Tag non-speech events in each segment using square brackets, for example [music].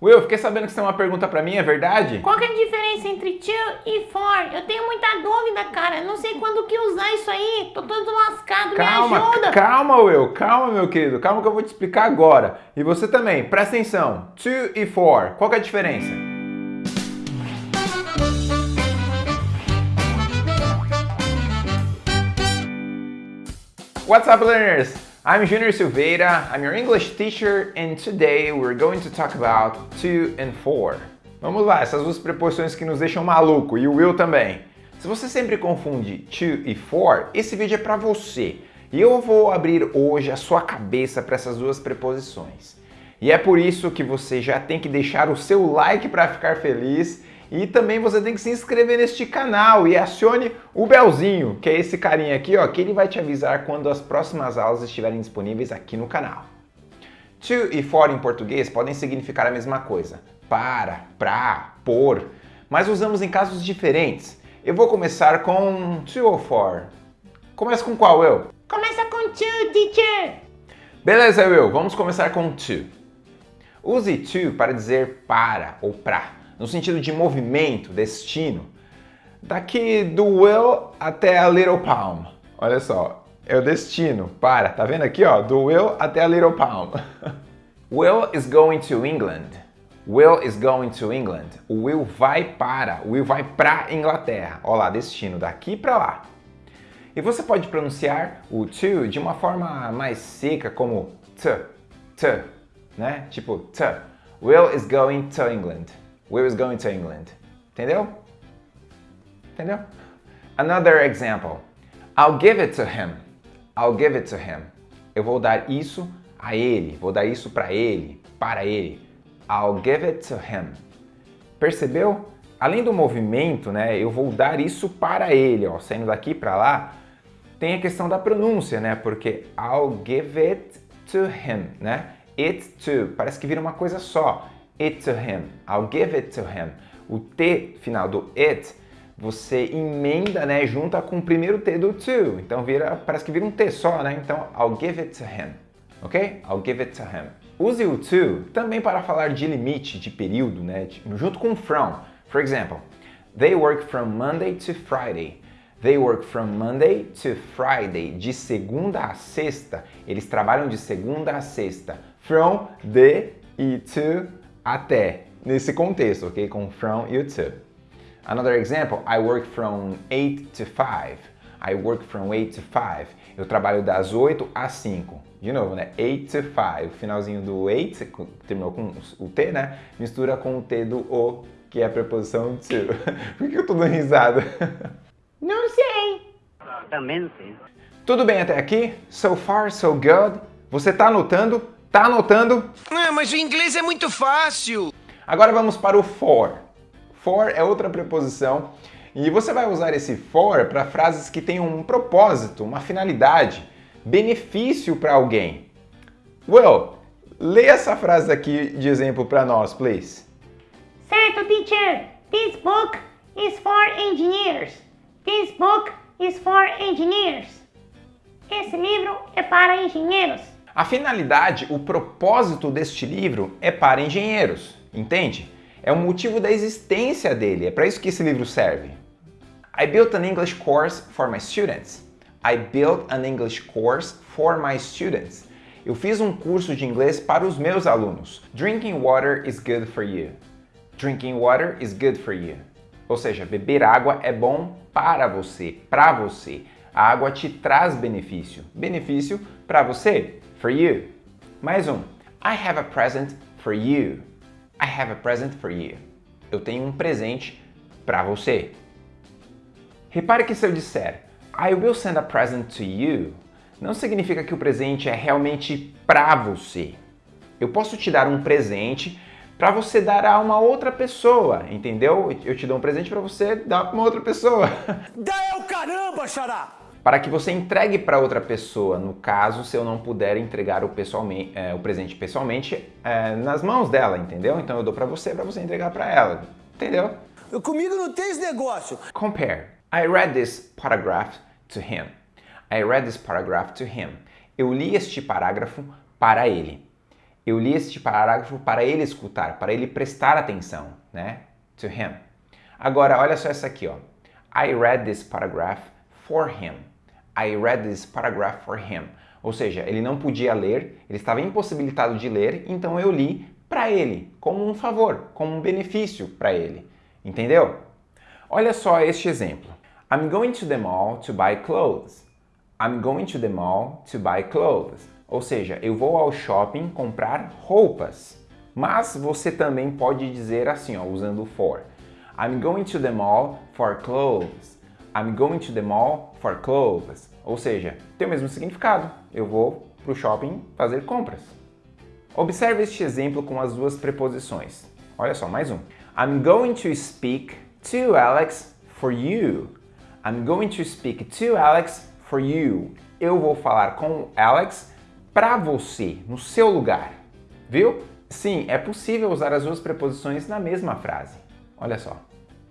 Will, fiquei sabendo que você tem uma pergunta pra mim, é verdade? Qual que é a diferença entre to e for? Eu tenho muita dúvida, cara. Não sei quando que usar isso aí. Tô todo lascado, calma, me ajuda. Calma, Will, calma, meu querido. Calma que eu vou te explicar agora. E você também, presta atenção. To e for, qual que é a diferença? What's up, learners? I'm Junior Silveira, I'm your English teacher, and today we're going to talk about to and for. Vamos lá, essas duas preposições que nos deixam maluco, e o will também. Se você sempre confunde to e for, esse vídeo é para você. E eu vou abrir hoje a sua cabeça para essas duas preposições. E é por isso que você já tem que deixar o seu like para ficar feliz e também você tem que se inscrever neste canal e acione o belzinho, que é esse carinha aqui, ó, que ele vai te avisar quando as próximas aulas estiverem disponíveis aqui no canal. To e for em português podem significar a mesma coisa. Para, pra, por, mas usamos em casos diferentes. Eu vou começar com to ou for. Começa com qual, eu? Começa com to, teacher. Beleza, eu. Vamos começar com to. Use to para dizer para ou pra no sentido de movimento, destino. Daqui do Will até a Little Palm. Olha só, é o destino. Para, tá vendo aqui, ó? Do Will até a Little Palm. [laughs] Will is going to England. Will is going to England. O Will vai para, o Will vai para Inglaterra. Olha lá, destino, daqui para lá. E você pode pronunciar o to de uma forma mais seca, como t, t, né? Tipo t. Will is going to England. Will is going to England. Entendeu? Entendeu? Another example. I'll give it to him. I'll give it to him. Eu vou dar isso a ele. Vou dar isso para ele. Para ele. I'll give it to him. Percebeu? Além do movimento, né, eu vou dar isso para ele, ó, saindo daqui para lá, tem a questão da pronúncia, né, porque I'll give it to him, né, it to, parece que vira uma coisa só, it to him. I'll give it to him. O T final do it, você emenda, né, junta com o primeiro T do to. Então vira, parece que vira um T só, né? Então, I'll give it to him. Ok? I'll give it to him. Use o to também para falar de limite, de período, né? Junto com from. For example, they work from Monday to Friday. They work from Monday to Friday. De segunda a sexta. Eles trabalham de segunda a sexta. From, de e to até, nesse contexto, ok? Com from e o to. Another example, I work from 8 to 5. I work from 8 to 5. Eu trabalho das 8 às 5. De novo, né? 8 to 5. O finalzinho do 8, terminou com o T, né? Mistura com o T do O, que é a preposição to. [laughs] Por que eu tô dando risada? [laughs] Não sei. Também não sei. Tudo bem até aqui? So far, so good? Você tá anotando? Tá anotando? Ah, mas o inglês é muito fácil. Agora vamos para o for. For é outra preposição e você vai usar esse for para frases que tenham um propósito, uma finalidade, benefício para alguém. Will, lê essa frase aqui de exemplo para nós, please. Certo, teacher. This book is for engineers. This book is for engineers. Esse livro é para engenheiros. A finalidade, o propósito deste livro é para engenheiros, entende? É o motivo da existência dele, é para isso que esse livro serve. I built an English course for my students. I built an English course for my students. Eu fiz um curso de inglês para os meus alunos. Drinking water is good for you. Drinking water is good for you. Ou seja, beber água é bom para você, para você. A água te traz benefício. Benefício para você, for you. Mais um. I have a present for you. I have a present for you. Eu tenho um presente para você. Repare que se eu disser I will send a present to you, não significa que o presente é realmente para você. Eu posso te dar um presente para você dar a uma outra pessoa, entendeu? Eu te dou um presente para você dar para uma outra pessoa. [laughs] Dá é o caramba, xará! Para que você entregue para outra pessoa, no caso, se eu não puder entregar o, pessoalmente, é, o presente pessoalmente é, nas mãos dela, entendeu? Então eu dou para você, para você entregar para ela, entendeu? Eu, comigo não tem esse negócio. Compare. I read this paragraph to him. I read this paragraph to him. Eu li este parágrafo para ele. Eu li este parágrafo para ele escutar, para ele prestar atenção, né? To him. Agora, olha só essa aqui, ó. I read this paragraph for him. I read this paragraph for him. Ou seja, ele não podia ler, ele estava impossibilitado de ler, então eu li para ele, como um favor, como um benefício para ele. Entendeu? Olha só este exemplo. I'm going to the mall to buy clothes. I'm going to the mall to buy clothes. Ou seja, eu vou ao shopping comprar roupas. Mas você também pode dizer assim, ó, usando for. I'm going to the mall for clothes. I'm going to the mall for clothes. Ou seja, tem o mesmo significado. Eu vou para o shopping fazer compras. Observe este exemplo com as duas preposições. Olha só, mais um. I'm going to speak to Alex for you. I'm going to speak to Alex for you. Eu vou falar com Alex para você, no seu lugar. Viu? Sim, é possível usar as duas preposições na mesma frase. Olha só.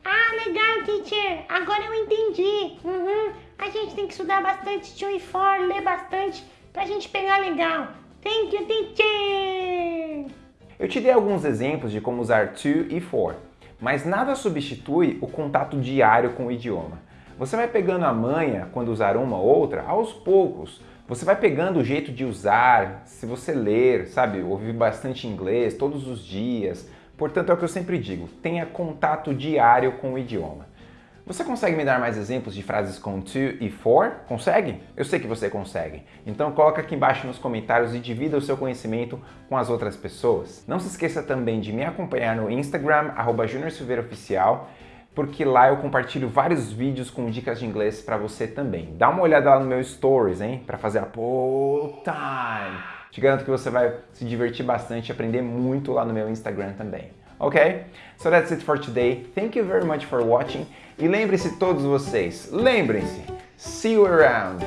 Ah, legal, teacher. Agora eu entendi. Uhum. A gente tem que estudar bastante to for, ler bastante pra gente pegar legal. Thank you, teacher. Eu te dei alguns exemplos de como usar to e for, mas nada substitui o contato diário com o idioma. Você vai pegando a manha quando usar uma ou outra aos poucos. Você vai pegando o jeito de usar, se você ler, sabe, ouvir bastante inglês todos os dias. Portanto, é o que eu sempre digo, tenha contato diário com o idioma. Você consegue me dar mais exemplos de frases com to e for? Consegue? Eu sei que você consegue. Então coloca aqui embaixo nos comentários e divida o seu conhecimento com as outras pessoas. Não se esqueça também de me acompanhar no Instagram, arroba Oficial, porque lá eu compartilho vários vídeos com dicas de inglês para você também. Dá uma olhada lá no meu Stories, hein? Para fazer a pull time. Te garanto que você vai se divertir bastante e aprender muito lá no meu Instagram também. Ok? So that's it for today. Thank you very much for watching. E lembre-se todos vocês, lembrem-se, see you around.